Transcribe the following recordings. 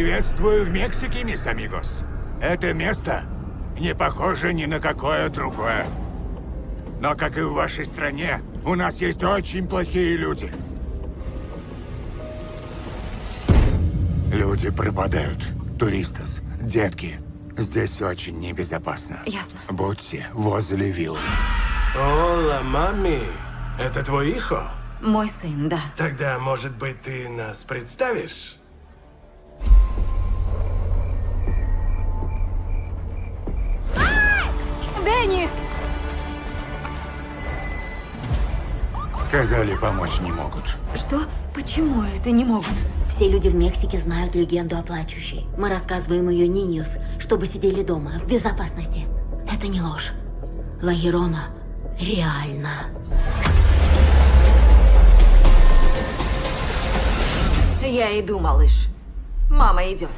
Приветствую в Мексике, мисс Амигос. Это место не похоже ни на какое другое. Но, как и в вашей стране, у нас есть очень плохие люди. Люди пропадают. Туристас, детки. Здесь очень небезопасно. Ясно. Будьте возле виллы. Ола, мами, это твой ихо? Мой сын, да. Тогда, может быть, ты нас представишь? Сказали, помочь не могут. Что? Почему это не могут? Все люди в Мексике знают легенду о плачущей. Мы рассказываем ее Ниньюс, чтобы сидели дома, в безопасности. Это не ложь. Лагерона реально. Я иду, малыш. Мама идет.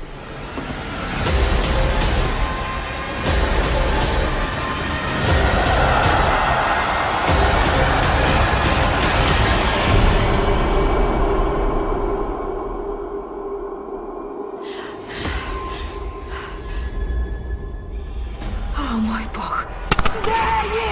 Oh my God!